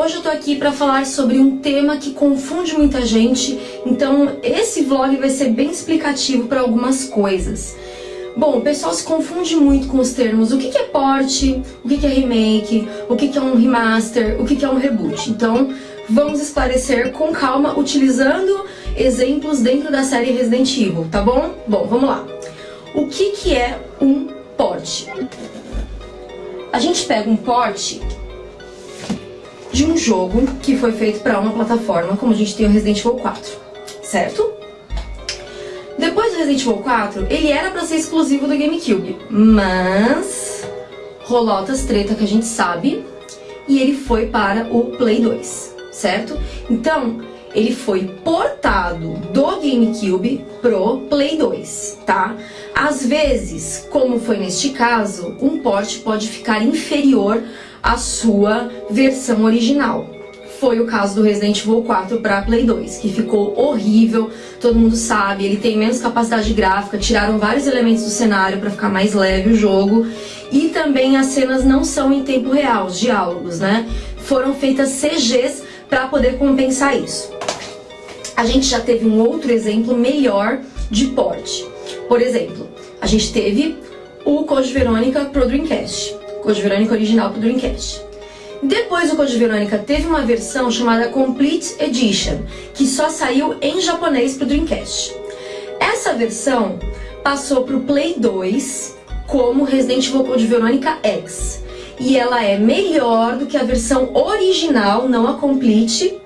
Hoje eu tô aqui para falar sobre um tema que confunde muita gente, então esse vlog vai ser bem explicativo para algumas coisas. Bom, o pessoal se confunde muito com os termos o que, é port, o que, é remake, o que, é um remaster, o que, é um reboot. Então vamos esclarecer com calma, utilizando exemplos dentro da série Resident Evil, tá bom? Bom, vamos lá. O que, que é um port? A gente pega um port de um jogo que foi feito para uma plataforma, como a gente tem o Resident Evil 4, certo? Depois do Resident Evil 4, ele era para ser exclusivo do GameCube, mas rolou outras treta que a gente sabe, e ele foi para o Play 2, certo? Então, ele foi portado do GameCube pro Play 2, tá? Às vezes, como foi neste caso, um port pode ficar inferior à sua versão original. Foi o caso do Resident Evil 4 para Play 2, que ficou horrível, todo mundo sabe, ele tem menos capacidade gráfica, tiraram vários elementos do cenário para ficar mais leve o jogo, e também as cenas não são em tempo real, os diálogos, né? Foram feitas CGs para poder compensar isso. A gente já teve um outro exemplo melhor de port. Por exemplo, a gente teve o Code Verônica pro Dreamcast. Code Verônica original pro Dreamcast. Depois o Code Verônica teve uma versão chamada Complete Edition, que só saiu em japonês pro Dreamcast. Essa versão passou pro Play 2 como Resident Evil Code Verônica X. E ela é melhor do que a versão original, não a Complete,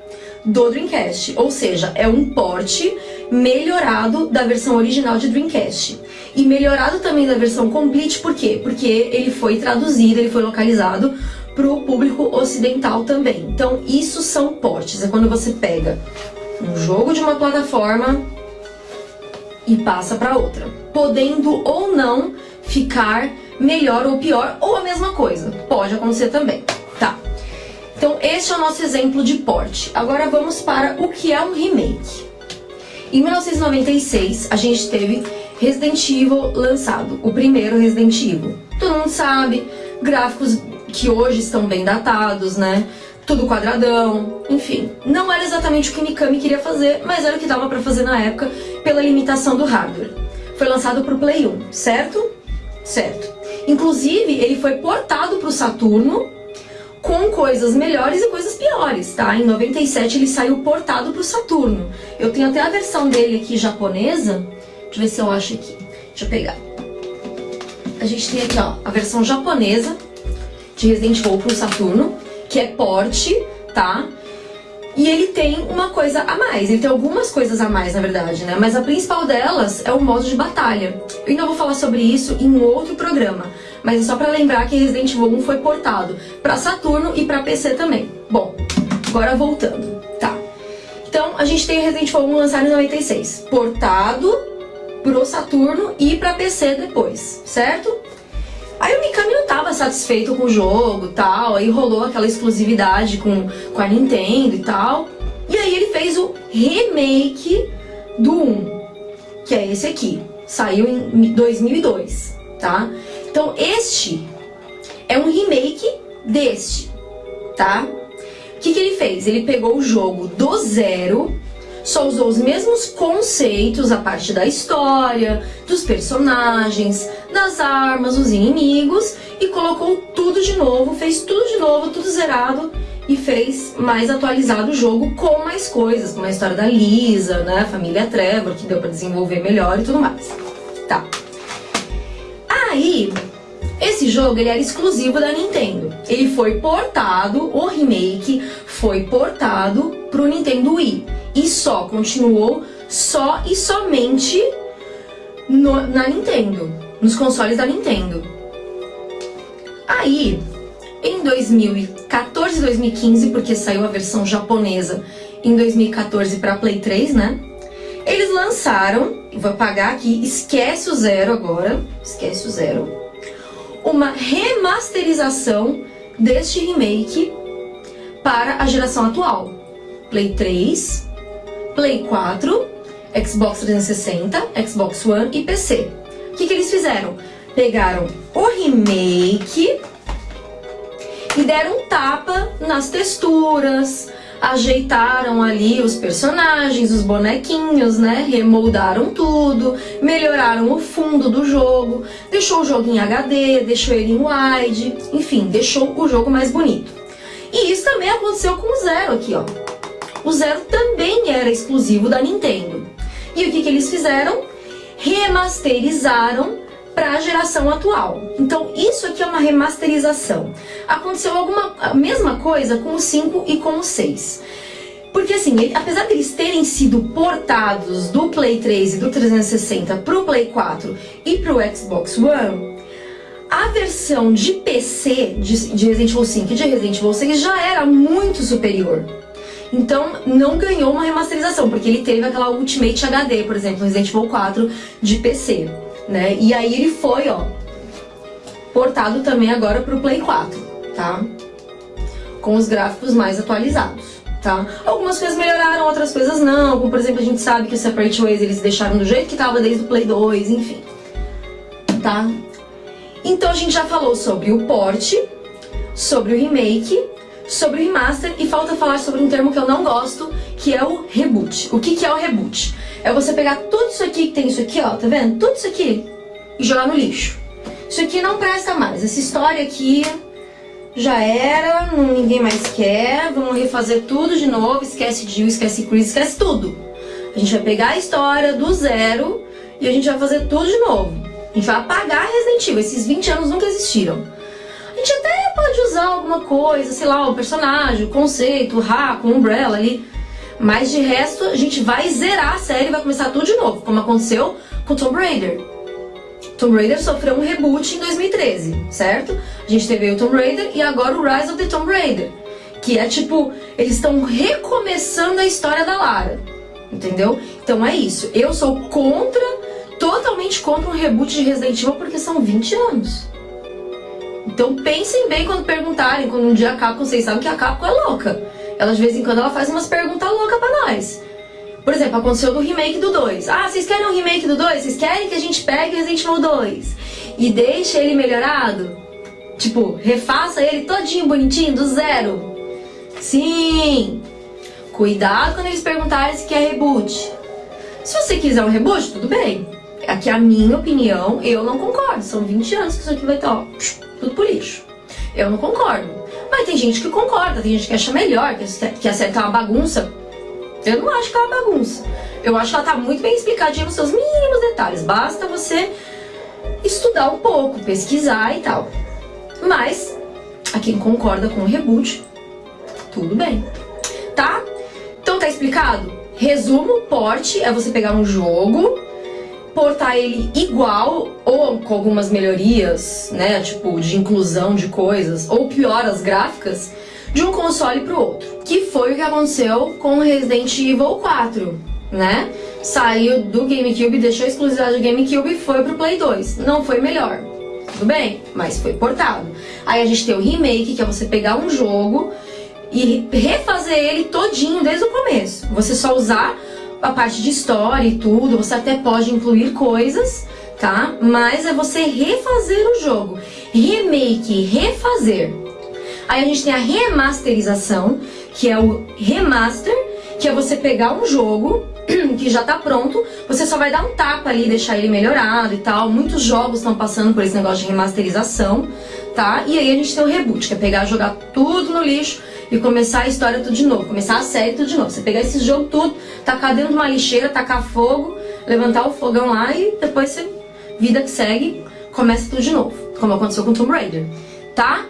do Dreamcast. Ou seja, é um porte melhorado da versão original de Dreamcast. E melhorado também da versão Complete, por quê? Porque ele foi traduzido, ele foi localizado para o público ocidental também. Então, isso são portes. É quando você pega um jogo de uma plataforma e passa para outra, podendo ou não ficar melhor ou pior, ou a mesma coisa. Pode acontecer também. Tá. Então, este é o nosso exemplo de porte. Agora vamos para o que é um remake. Em 1996, a gente teve Resident Evil lançado, o primeiro Resident Evil. Todo mundo sabe, gráficos que hoje estão bem datados, né? Tudo quadradão, enfim. Não era exatamente o que Mikami queria fazer, mas era o que dava pra fazer na época pela limitação do hardware. Foi lançado pro Play 1, certo? Certo. Inclusive, ele foi portado pro Saturno com coisas melhores e coisas piores, tá? Em 97 ele saiu portado pro Saturno. Eu tenho até a versão dele aqui japonesa, Deixa eu ver se eu acho aqui. Deixa eu pegar. A gente tem aqui, ó, a versão japonesa de Resident Evil pro Saturno, que é porte, tá? E ele tem uma coisa a mais, ele tem algumas coisas a mais, na verdade, né? Mas a principal delas é o modo de batalha. Eu ainda vou falar sobre isso em um outro programa, mas é só pra lembrar que Resident Evil 1 foi portado pra Saturno e pra PC também. Bom, agora voltando, tá? Então, a gente tem Resident Evil 1 lançado em 96, portado pro Saturno e pra PC depois, certo? Aí o Mikami não tava satisfeito com o jogo tal, aí rolou aquela exclusividade com, com a Nintendo e tal. E aí ele fez o remake do 1, que é esse aqui. Saiu em 2002, tá? Então este é um remake deste, tá? O que, que ele fez? Ele pegou o jogo do zero só usou os mesmos conceitos, a parte da história, dos personagens, das armas, dos inimigos e colocou tudo de novo, fez tudo de novo, tudo zerado e fez mais atualizado o jogo com mais coisas, com a história da Lisa, né, família Trevor, que deu pra desenvolver melhor e tudo mais. Tá. Aí, esse jogo ele era exclusivo da Nintendo. Ele foi portado, o remake foi portado pro Nintendo Wii e só continuou só e somente no, na Nintendo, nos consoles da Nintendo. Aí, em 2014 e 2015, porque saiu a versão japonesa em 2014 para Play 3, né? Eles lançaram, vou apagar aqui, esquece o zero agora, esquece o zero, uma remasterização deste remake para a geração atual. Play 3, Play 4, Xbox 360, Xbox One e PC. O que, que eles fizeram? Pegaram o remake e deram um tapa nas texturas, ajeitaram ali os personagens, os bonequinhos, né? Remoldaram tudo, melhoraram o fundo do jogo, deixou o jogo em HD, deixou ele em wide, enfim, deixou o jogo mais bonito. E isso também aconteceu com o Zero aqui, ó. O Zero também era exclusivo da Nintendo. E o que, que eles fizeram? Remasterizaram para a geração atual. Então isso aqui é uma remasterização. Aconteceu alguma a mesma coisa com o 5 e com o 6. Porque assim, ele, apesar deles terem sido portados do Play 3 e do 360 para o Play 4 e para o Xbox One, a versão de PC de, de Resident Evil 5 e de Resident Evil 6 já era muito superior. Então não ganhou uma remasterização, porque ele teve aquela Ultimate HD, por exemplo, Resident Evil 4 de PC né? E aí ele foi, ó, portado também agora pro Play 4, tá? Com os gráficos mais atualizados, tá? Algumas coisas melhoraram, outras coisas não, como por exemplo a gente sabe que o Separate Ways eles deixaram do jeito que tava desde o Play 2, enfim, tá? Então a gente já falou sobre o port, sobre o remake, sobre o remaster e falta falar sobre um termo que eu não gosto, que é o reboot. O que, que é o reboot? É você pegar tudo isso aqui que tem isso aqui, ó, tá vendo? Tudo isso aqui e jogar no lixo. Isso aqui não presta mais. Essa história aqui já era, ninguém mais quer. Vamos refazer tudo de novo. Esquece Jill, esquece Chris, esquece tudo. A gente vai pegar a história do zero e a gente vai fazer tudo de novo. A gente vai apagar Resident Evil. Esses 20 anos nunca existiram. Pode usar alguma coisa, sei lá, o personagem, o conceito, o Raco, o Umbrella ali. Mas de resto, a gente vai zerar a série e vai começar tudo de novo, como aconteceu com Tomb Raider. Tomb Raider sofreu um reboot em 2013, certo? A gente teve o Tomb Raider e agora o Rise of the Tomb Raider. Que é tipo, eles estão recomeçando a história da Lara. Entendeu? Então é isso. Eu sou contra, totalmente contra um reboot de Resident Evil porque são 20 anos. Então pensem bem quando perguntarem, quando um dia a Capcom, vocês sabem que a Capcom é louca. Ela de vez em quando ela faz umas perguntas loucas pra nós. Por exemplo, aconteceu do remake do 2. Ah, vocês querem um remake do 2? Vocês querem que a gente pegue Resident Evil 2 e deixe ele melhorado? Tipo, refaça ele todinho bonitinho, do zero? Sim! Cuidado quando eles perguntarem se quer reboot. Se você quiser um reboot, tudo bem. Aqui é a minha opinião, eu não concordo. São 20 anos que isso aqui vai estar, ó, tudo por lixo. Eu não concordo. Mas tem gente que concorda, tem gente que acha melhor, que acerta uma bagunça. Eu não acho que é uma bagunça. Eu acho que ela tá muito bem explicadinha nos seus mínimos detalhes. Basta você estudar um pouco, pesquisar e tal. Mas, a quem concorda com o reboot, tudo bem. Tá? Então tá explicado? Resumo, porte é você pegar um jogo portar ele igual ou com algumas melhorias, né, tipo de inclusão de coisas, ou pior as gráficas, de um console para o outro. Que foi o que aconteceu com Resident Evil 4, né? Saiu do GameCube, deixou a exclusividade do GameCube e foi pro Play 2. Não foi melhor, tudo bem, mas foi portado. Aí a gente tem o remake, que é você pegar um jogo e refazer ele todinho desde o começo. Você só usar a parte de história e tudo, você até pode incluir coisas, tá? Mas é você refazer o jogo. Remake, refazer. Aí a gente tem a remasterização, que é o remaster, que é você pegar um jogo que já tá pronto, você só vai dar um tapa ali, deixar ele melhorado e tal. Muitos jogos estão passando por esse negócio de remasterização, tá? E aí a gente tem o reboot, que é pegar, jogar tudo no lixo e começar a história tudo de novo, começar a série tudo de novo. Você pegar esse jogo tudo, tacar dentro de uma lixeira, tacar fogo, levantar o fogão lá e depois você, vida que segue, começa tudo de novo, como aconteceu com Tomb Raider, tá?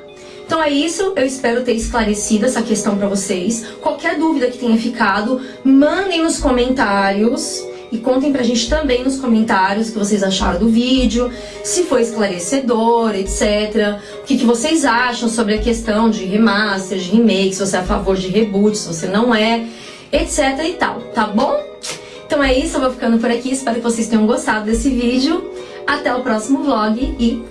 Então é isso, eu espero ter esclarecido essa questão pra vocês. Qualquer dúvida que tenha ficado, mandem nos comentários e contem pra gente também nos comentários o que vocês acharam do vídeo, se foi esclarecedor, etc. O que, que vocês acham sobre a questão de remaster, de remake, se você é a favor de reboot, se você não é, etc e tal, tá bom? Então é isso, eu vou ficando por aqui, espero que vocês tenham gostado desse vídeo. Até o próximo vlog e